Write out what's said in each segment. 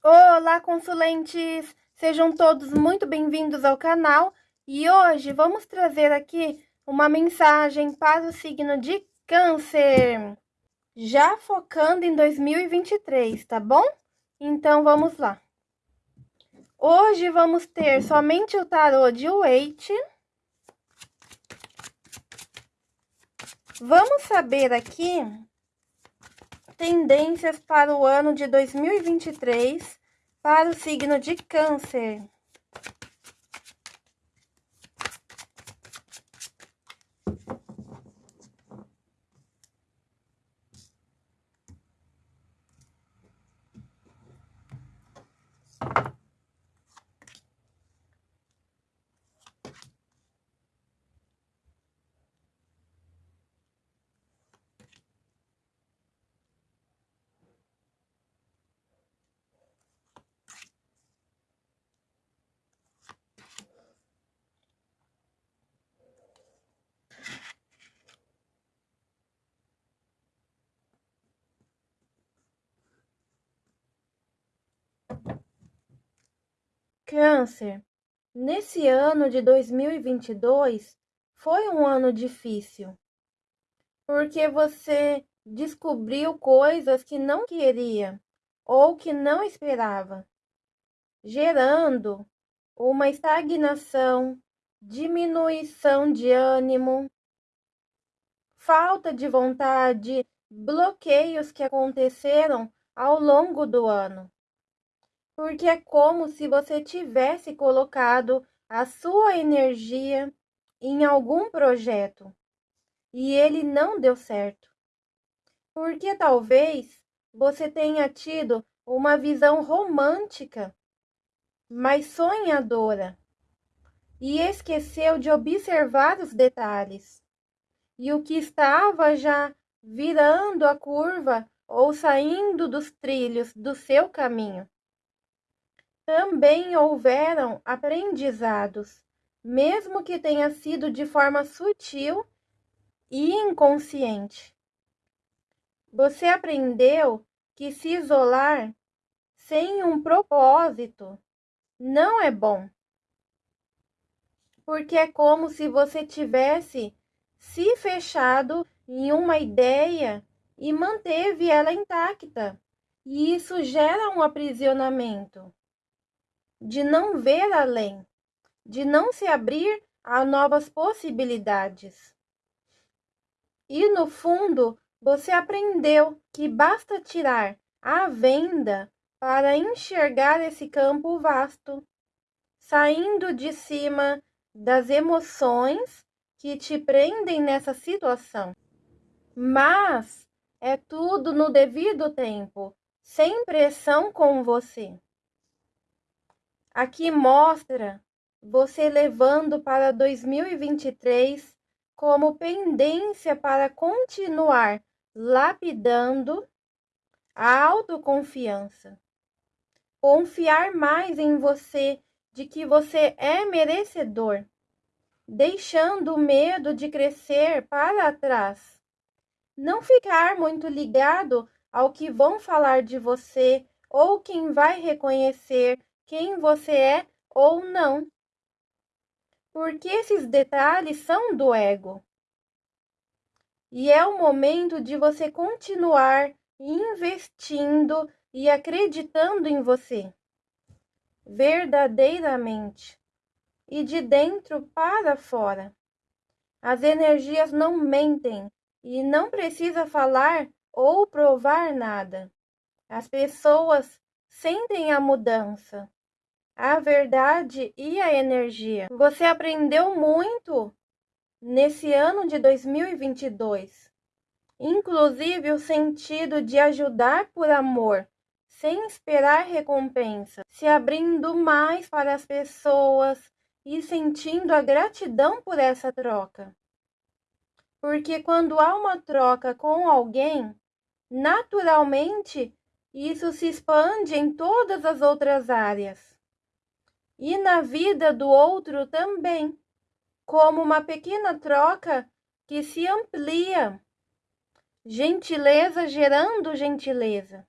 Olá, consulentes! Sejam todos muito bem-vindos ao canal e hoje vamos trazer aqui uma mensagem para o signo de Câncer, já focando em 2023, tá bom? Então vamos lá. Hoje vamos ter somente o tarô de Waite. Vamos saber aqui tendências para o ano de 2023 para o signo de Câncer. Câncer, nesse ano de 2022 foi um ano difícil, porque você descobriu coisas que não queria ou que não esperava, gerando uma estagnação, diminuição de ânimo, falta de vontade, bloqueios que aconteceram ao longo do ano porque é como se você tivesse colocado a sua energia em algum projeto e ele não deu certo. Porque talvez você tenha tido uma visão romântica, mas sonhadora, e esqueceu de observar os detalhes. E o que estava já virando a curva ou saindo dos trilhos do seu caminho. Também houveram aprendizados, mesmo que tenha sido de forma sutil e inconsciente. Você aprendeu que se isolar sem um propósito não é bom. Porque é como se você tivesse se fechado em uma ideia e manteve ela intacta. E isso gera um aprisionamento de não ver além, de não se abrir a novas possibilidades. E no fundo, você aprendeu que basta tirar a venda para enxergar esse campo vasto, saindo de cima das emoções que te prendem nessa situação. Mas é tudo no devido tempo, sem pressão com você. Aqui mostra você levando para 2023 como pendência para continuar lapidando a autoconfiança. Confiar mais em você de que você é merecedor, deixando o medo de crescer para trás. Não ficar muito ligado ao que vão falar de você ou quem vai reconhecer quem você é ou não. Porque esses detalhes são do ego. E é o momento de você continuar investindo e acreditando em você, verdadeiramente, e de dentro para fora. As energias não mentem e não precisa falar ou provar nada. As pessoas sentem a mudança a verdade e a energia. Você aprendeu muito nesse ano de 2022, inclusive o sentido de ajudar por amor, sem esperar recompensa, se abrindo mais para as pessoas e sentindo a gratidão por essa troca. Porque quando há uma troca com alguém, naturalmente isso se expande em todas as outras áreas e na vida do outro também, como uma pequena troca que se amplia. Gentileza gerando gentileza.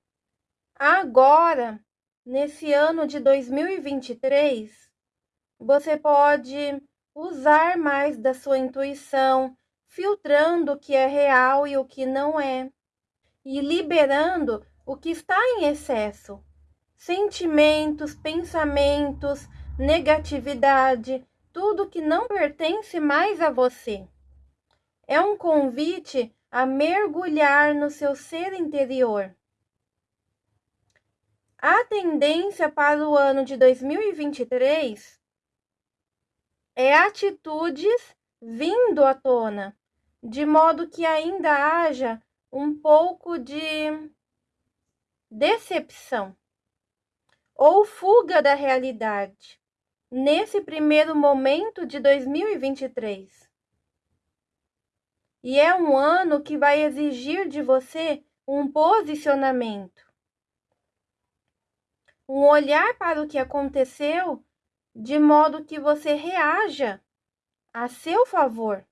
Agora nesse ano de 2023, você pode usar mais da sua intuição, filtrando o que é real e o que não é, e liberando o que está em excesso. Sentimentos, pensamentos, negatividade, tudo que não pertence mais a você. É um convite a mergulhar no seu ser interior. A tendência para o ano de 2023 é atitudes vindo à tona, de modo que ainda haja um pouco de decepção ou fuga da realidade nesse primeiro momento de 2023. E é um ano que vai exigir de você um posicionamento um olhar para o que aconteceu de modo que você reaja a seu favor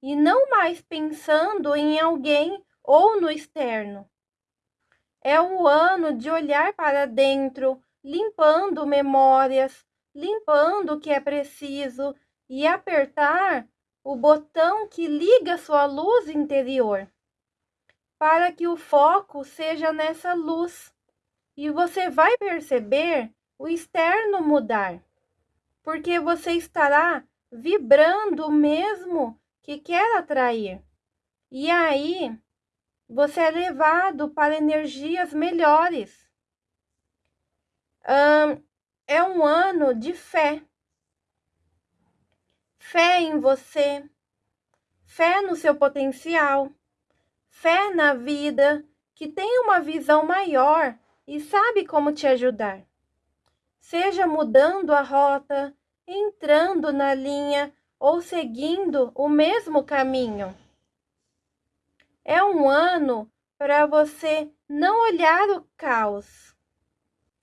e não mais pensando em alguém ou no externo. É o ano de olhar para dentro, limpando memórias, limpando o que é preciso e apertar o botão que liga sua luz interior, para que o foco seja nessa luz e você vai perceber o externo mudar, porque você estará vibrando o mesmo que quer atrair. E aí você é levado para energias melhores. É um ano de fé. Fé em você, fé no seu potencial, fé na vida, que tem uma visão maior e sabe como te ajudar. Seja mudando a rota, entrando na linha ou seguindo o mesmo caminho. É um ano para você não olhar o caos.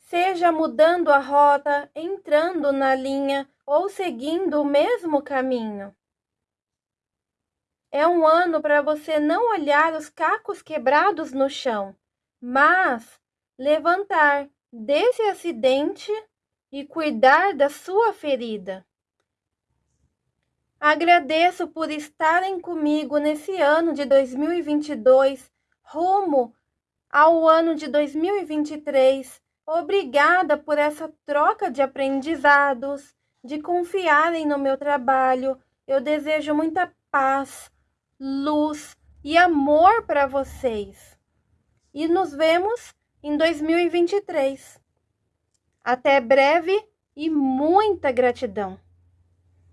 Seja mudando a rota, entrando na linha ou seguindo o mesmo caminho. É um ano para você não olhar os cacos quebrados no chão, mas levantar desse acidente e cuidar da sua ferida. Agradeço por estarem comigo nesse ano de 2022, rumo ao ano de 2023. Obrigada por essa troca de aprendizados, de confiarem no meu trabalho. Eu desejo muita paz, luz e amor para vocês. E nos vemos em 2023. Até breve e muita gratidão!